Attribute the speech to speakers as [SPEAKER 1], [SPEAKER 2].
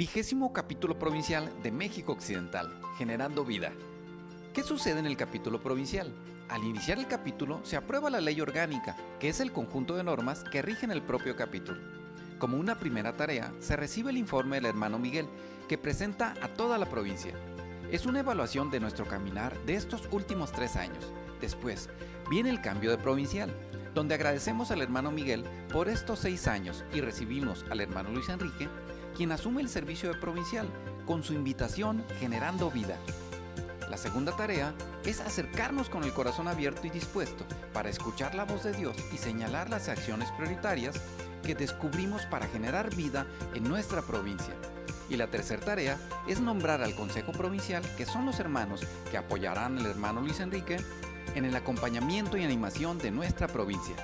[SPEAKER 1] Vigésimo capítulo provincial de México Occidental, Generando Vida. ¿Qué sucede en el capítulo provincial? Al iniciar el capítulo se aprueba la ley orgánica, que es el conjunto de normas que rigen el propio capítulo. Como una primera tarea, se recibe el informe del hermano Miguel, que presenta a toda la provincia. Es una evaluación de nuestro caminar de estos últimos tres años. Después, viene el cambio de provincial, donde agradecemos al hermano Miguel por estos seis años y recibimos al hermano Luis Enrique, quien asume el servicio de provincial, con su invitación Generando Vida. La segunda tarea es acercarnos con el corazón abierto y dispuesto para escuchar la voz de Dios y señalar las acciones prioritarias que descubrimos para generar vida en nuestra provincia. Y la tercera tarea es nombrar al Consejo Provincial, que son los hermanos que apoyarán al hermano Luis Enrique en el acompañamiento y animación de nuestra provincia.